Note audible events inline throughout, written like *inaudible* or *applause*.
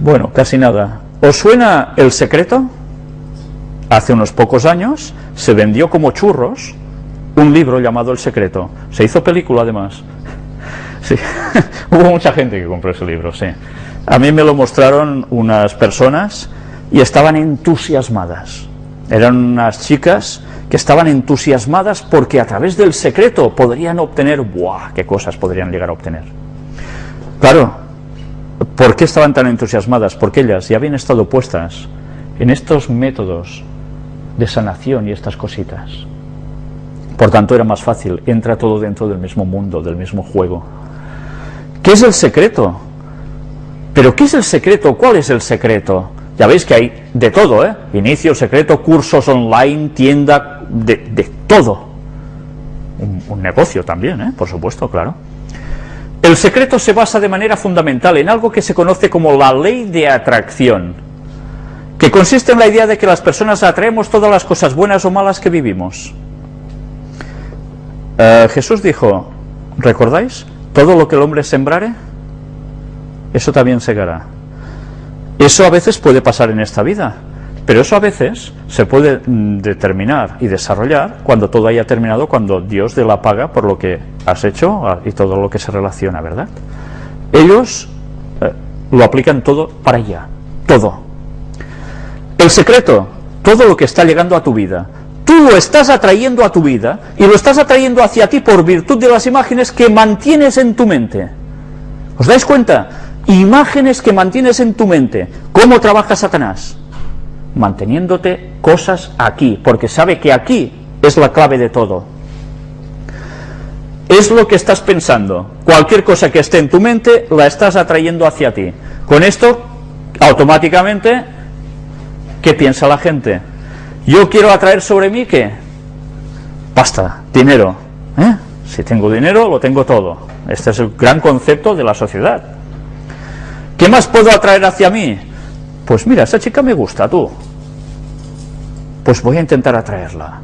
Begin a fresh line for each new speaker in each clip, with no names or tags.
Bueno, casi nada. ¿Os suena El Secreto? Hace unos pocos años se vendió como churros un libro llamado El Secreto. Se hizo película además. *laughs* Sí, *laughs* hubo mucha gente que compró ese libro, sí. A mí me lo mostraron unas personas y estaban entusiasmadas. Eran unas chicas que estaban entusiasmadas porque a través del secreto podrían obtener, ¡buah! ¿Qué cosas podrían llegar a obtener? Claro, ¿por qué estaban tan entusiasmadas? Porque ellas ya habían estado puestas en estos métodos de sanación y estas cositas. Por tanto, era más fácil, entra todo dentro del mismo mundo, del mismo juego. ¿Qué es el secreto? ¿Pero qué es el secreto? ¿Cuál es el secreto? Ya veis que hay de todo, ¿eh? Inicio, secreto, cursos online, tienda, de, todo. Un, negocio también, ¿eh? Por supuesto, claro. El secreto se basa de manera fundamental en algo que se conoce como la ley de atracción, que consiste en la idea de que las personas atraemos todas las cosas buenas o malas que vivimos. Eh, Jesús dijo, ¿recordáis? Todo lo que el hombre sembrare, eso también segará. Eso a veces puede pasar en esta vida, pero eso a veces se puede mm, determinar y desarrollar cuando todo haya terminado, cuando Dios dé la paga por lo que has hecho ah, y todo lo que se relaciona, ¿verdad? Ellos eh, lo aplican todo para allá, todo. El secreto, todo lo que está llegando a tu vida, tú lo estás atrayendo a tu vida y lo estás atrayendo hacia ti por virtud de las imágenes que mantienes en tu mente. ¿Os dais cuenta? imágenes que mantienes en tu mente. ¿Cómo trabaja Satanás? Manteniéndote cosas aquí, porque sabe que aquí es la clave de todo. Es lo que estás pensando. Cualquier cosa que esté en tu mente la estás atrayendo hacia ti. Con esto, automáticamente, ¿qué piensa la gente? Yo quiero atraer sobre mí ¿qué? Pasta, dinero. ¿eh? Si tengo dinero, lo tengo todo. Este es el gran concepto de la sociedad. ¿Qué más puedo atraer hacia mí? Pues mira, esa chica me gusta, tú. Pues voy a intentar atraerla.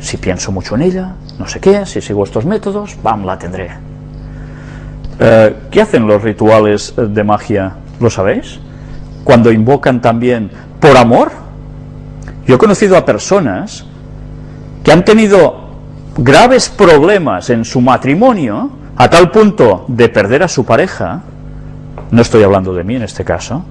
Si pienso mucho en ella, no sé qué, si sigo estos métodos, ¡bam!, la tendré. Eh, ¿Qué hacen los rituales de magia? ¿Lo sabéis? Cuando invocan también por amor. Yo he conocido a personas que han tenido graves problemas en su matrimonio a tal punto de perder a su pareja no estoy hablando de mí en este caso,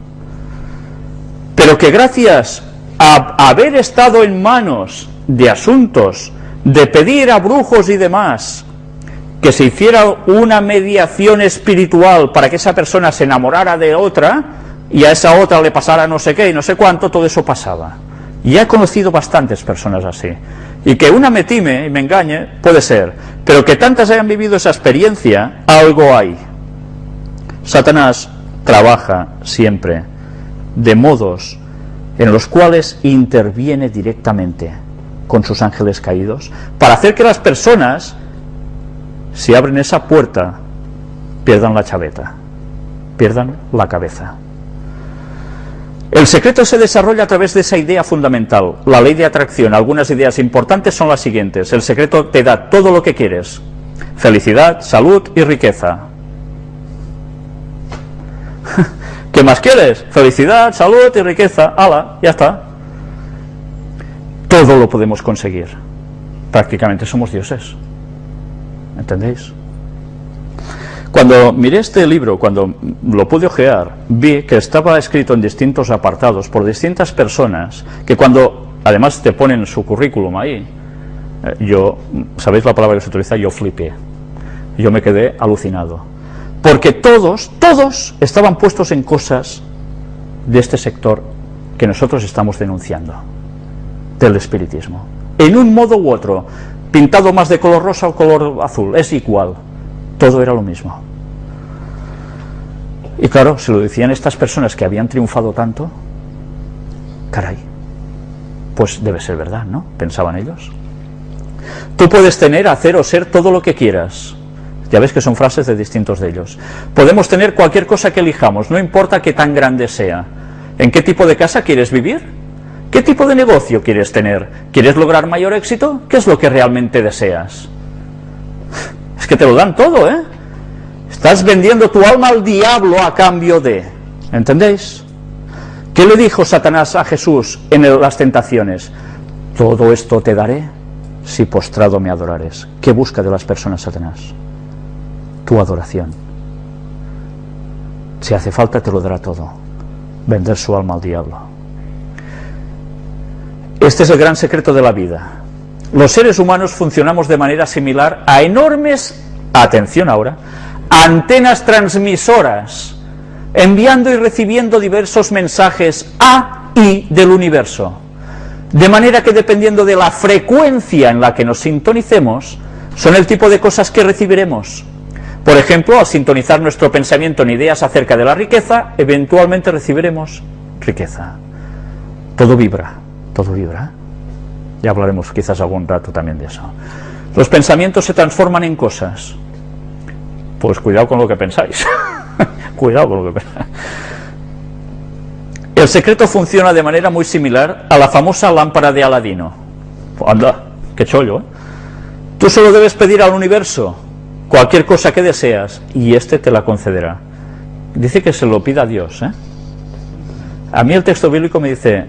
pero que gracias haber estado en manos de asuntos, de pedir a brujos y demás, que se hiciera una mediación espiritual para que esa persona se enamorara de otra y a esa otra le pasara no sé qué y no sé cuánto, todo eso pasaba. Y he conocido bastantes personas así. Y que una me time y me engañe, puede ser, pero que tantas hayan vivido esa experiencia, algo hay. Satanás trabaja siempre de modos en los cuales interviene directamente con sus ángeles caídos para hacer que las personas, si abren esa puerta, pierdan la chaveta, pierdan la cabeza. El secreto se desarrolla a través de esa idea fundamental, la ley de atracción. Algunas ideas importantes son las siguientes. El secreto te da todo lo que quieres. Felicidad, salud y riqueza. *laughs* ¿Qué más quieres? Felicidad, salud y riqueza. ¡Hala! Ya está. Todo lo podemos conseguir. Prácticamente somos dioses. ¿Entendéis? Cuando miré este libro, cuando lo pude ojear, vi que estaba escrito en distintos apartados por distintas personas, que cuando además te ponen su currículum ahí, eh, yo, ¿sabéis la palabra que se utiliza? Yo flipé. Yo me quedé alucinado porque todos, todos estaban puestos en cosas de este sector que nosotros estamos denunciando, del espiritismo. En un modo u otro, pintado más de color rosa o color azul, es igual, todo era lo mismo. Y claro, se lo decían estas personas que habían triunfado tanto, caray, pues debe ser verdad, ¿no? Pensaban ellos. Tú puedes tener, hacer o ser todo lo que quieras, ya ves que son frases de distintos de ellos. Podemos tener cualquier cosa que elijamos, no importa qué tan grande sea. ¿En qué tipo de casa quieres vivir? ¿Qué tipo de negocio quieres tener? ¿Quieres lograr mayor éxito? ¿Qué es lo que realmente deseas? Es que te lo dan todo, ¿eh? Estás vendiendo tu alma al diablo a cambio de... ¿Entendéis? ¿Qué le dijo Satanás a Jesús en las tentaciones? Todo esto te daré si postrado me adorares. ¿Qué busca de las personas Satanás? Tu adoración. Si hace falta te lo dará todo. Vender su alma al diablo. Este es el gran secreto de la vida. Los seres humanos funcionamos de manera similar a enormes, atención ahora, antenas transmisoras, enviando y recibiendo diversos mensajes a y del universo. De manera que dependiendo de la frecuencia en la que nos sintonicemos, son el tipo de cosas que recibiremos. Por ejemplo, al sintonizar nuestro pensamiento en ideas acerca de la riqueza, eventualmente recibiremos riqueza. Todo vibra, todo vibra. Ya hablaremos quizás algún rato también de eso. Los pensamientos se transforman en cosas. Pues cuidado con lo que pensáis. *laughs* cuidado con lo que pensáis. El secreto funciona de manera muy similar a la famosa lámpara de Aladino. Anda, qué chollo, ¿eh? Tú solo debes pedir al universo cualquier cosa que deseas y éste te la concederá. Dice que se lo pida a Dios, ¿eh? A mí el texto bíblico me dice,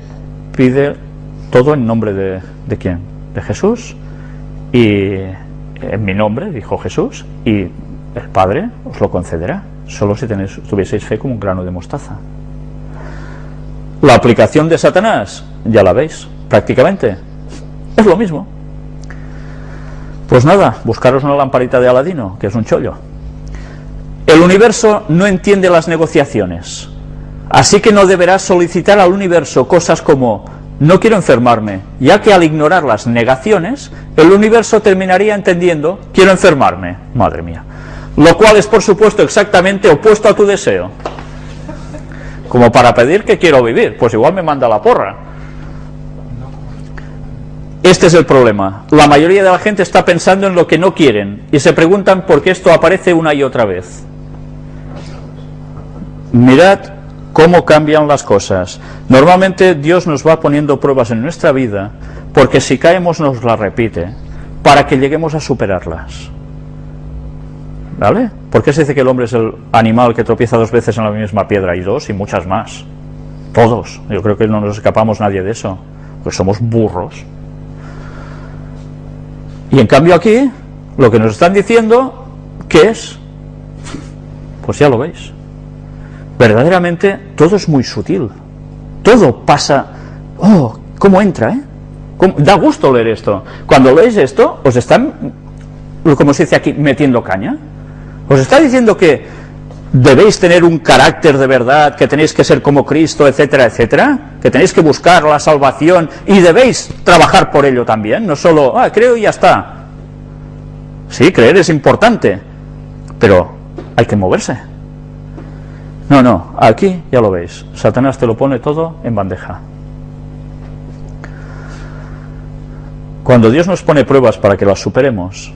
pide todo en nombre de, ¿de quién? De Jesús y en mi nombre, dijo Jesús, y el Padre os lo concederá, solo si tenéis, tuvieseis fe como un grano de mostaza. La aplicación de Satanás, ya la veis, prácticamente, es lo mismo. Pues nada, buscaros una lamparita de Aladino, que es un chollo. El universo no entiende las negociaciones, así que no deberás solicitar al universo cosas como no quiero enfermarme, ya que al ignorar las negaciones, el universo terminaría entendiendo quiero enfermarme, madre mía. Lo cual es por supuesto exactamente opuesto a tu deseo. Como para pedir que quiero vivir, pues igual me manda la porra. Este es el problema. La mayoría de la gente está pensando en lo que no quieren y se preguntan por qué esto aparece una y otra vez. Mirad cómo cambian las cosas. Normalmente Dios nos va poniendo pruebas en nuestra vida porque si caemos nos las repite para que lleguemos a superarlas. ¿Vale? ¿Por qué se dice que el hombre es el animal que tropieza dos veces en la misma piedra? Y dos y muchas más. Todos. Yo creo que no nos escapamos nadie de eso. Pues somos burros. Y en cambio aquí, lo que nos están diciendo, ¿qué es? Pues ya lo veis. Verdaderamente todo es muy sutil. Todo pasa... ¡Oh! ¿Cómo entra, eh? Da gusto leer esto. Cuando leéis esto, os están, como se dice aquí, metiendo caña. Os está diciendo que debéis tener un carácter de verdad, que tenéis que ser como Cristo, etcétera, etcétera, que tenéis que buscar la salvación y debéis trabajar por ello también, no solo, ah, creo y ya está. Sí, creer es importante, pero hay que moverse. No, no, aquí ya lo veis, Satanás te lo pone todo en bandeja. Cuando Dios nos pone pruebas para que las superemos,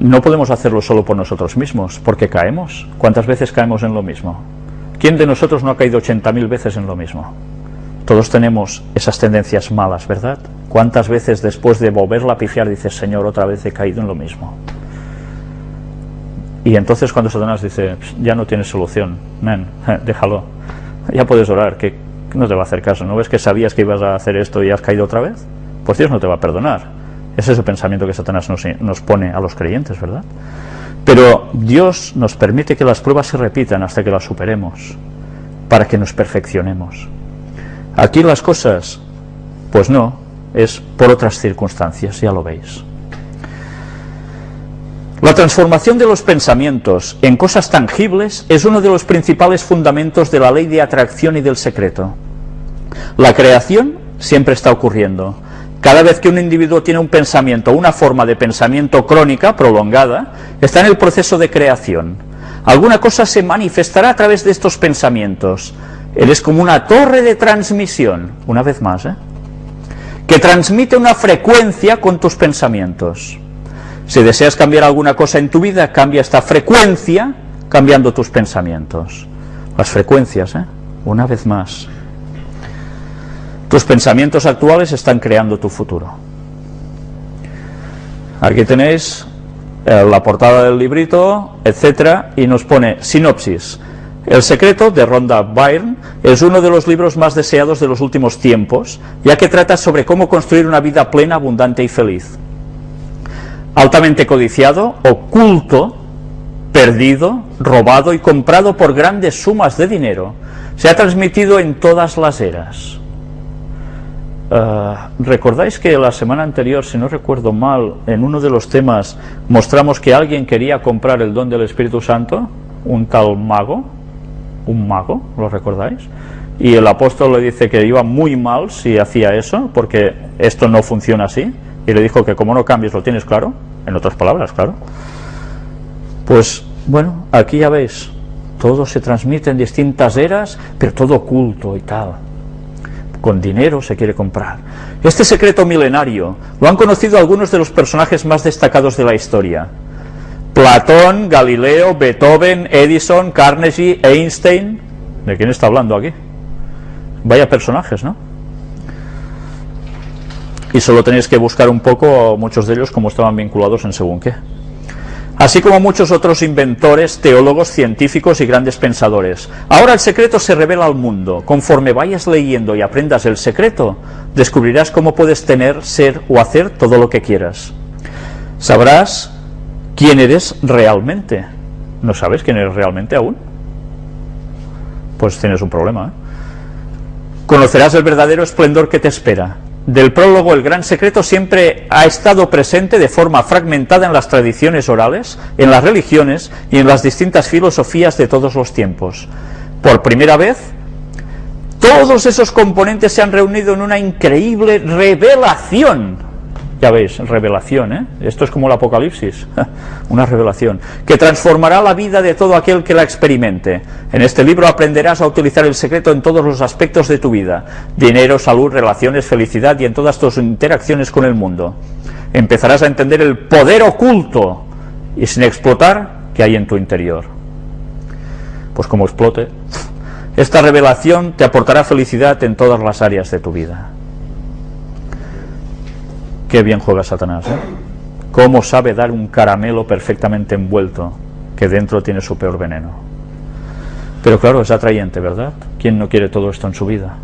no podemos hacerlo solo por nosotros mismos, porque caemos. ¿Cuántas veces caemos en lo mismo? ¿Quién de nosotros no ha caído 80.000 veces en lo mismo? Todos tenemos esas tendencias malas, ¿verdad? ¿Cuántas veces después de volverla a pifiar dices, Señor, otra vez he caído en lo mismo? Y entonces cuando Satanás dice, ya no tienes solución, men, *laughs* déjalo, ya puedes orar, que no te va a hacer caso, ¿no ves que sabías que ibas a hacer esto y has caído otra vez? Pues Dios no te va a perdonar. Ese es el pensamiento que Satanás nos, pone a los creyentes, ¿verdad? Pero Dios nos permite que las pruebas se repitan hasta que las superemos, para que nos perfeccionemos. Aquí las cosas, pues no, es por otras circunstancias, ya lo veis. La transformación de los pensamientos en cosas tangibles es uno de los principales fundamentos de la ley de atracción y del secreto. La creación siempre está ocurriendo, cada vez que un individuo tiene un pensamiento, una forma de pensamiento crónica, prolongada, está en el proceso de creación. Alguna cosa se manifestará a través de estos pensamientos. Eres como una torre de transmisión, una vez más, ¿eh? que transmite una frecuencia con tus pensamientos. Si deseas cambiar alguna cosa en tu vida, cambia esta frecuencia cambiando tus pensamientos. Las frecuencias, ¿eh? una vez más. Tus pensamientos actuales están creando tu futuro. Aquí tenéis eh, la portada del librito, etcétera, y nos pone sinopsis. El secreto de Rhonda Byrne es uno de los libros más deseados de los últimos tiempos, ya que trata sobre cómo construir una vida plena, abundante y feliz. Altamente codiciado, oculto, perdido, robado y comprado por grandes sumas de dinero, se ha transmitido en todas las eras. Eh, ¿Recordáis que la semana anterior, si no recuerdo mal, en uno de los temas mostramos que alguien quería comprar el don del Espíritu Santo? Un tal mago, un mago, ¿lo recordáis? Y el apóstol le dice que iba muy mal si hacía eso, porque esto no funciona así. Y le dijo que como no cambies, lo tienes claro, en otras palabras, claro. Pues bueno, aquí ya veis, todo se transmite en distintas eras, pero todo oculto y tal con dinero se quiere comprar. Este secreto milenario lo han conocido algunos de los personajes más destacados de la historia. Platón, Galileo, Beethoven, Edison, Carnegie, Einstein. ¿De quién está hablando aquí? Vaya personajes, ¿no? Y solo tenéis que buscar un poco, muchos de ellos, cómo estaban vinculados en según qué así como muchos otros inventores, teólogos, científicos y grandes pensadores. Ahora el secreto se revela al mundo. Conforme vayas leyendo y aprendas el secreto, descubrirás cómo puedes tener, ser o hacer todo lo que quieras. Sabrás quién eres realmente. ¿No sabes quién eres realmente aún? Pues tienes un problema. ¿eh? Conocerás el verdadero esplendor que te espera del prólogo El gran secreto siempre ha estado presente de forma fragmentada en las tradiciones orales, en las religiones y en las distintas filosofías de todos los tiempos. Por primera vez, todos esos componentes se han reunido en una increíble revelación ya veis, revelación, ¿eh? Esto es como el Apocalipsis, *laughs* una revelación, que transformará la vida de todo aquel que la experimente. En este libro aprenderás a utilizar el secreto en todos los aspectos de tu vida, dinero, salud, relaciones, felicidad y en todas tus interacciones con el mundo. Empezarás a entender el poder oculto y sin explotar que hay en tu interior. Pues como explote, esta revelación te aportará felicidad en todas las áreas de tu vida. Qué bien juega Satanás, ¿eh? Cómo sabe dar un caramelo perfectamente envuelto, que dentro tiene su peor veneno. Pero claro, es atrayente, ¿verdad? ¿Quién no quiere todo esto en su vida?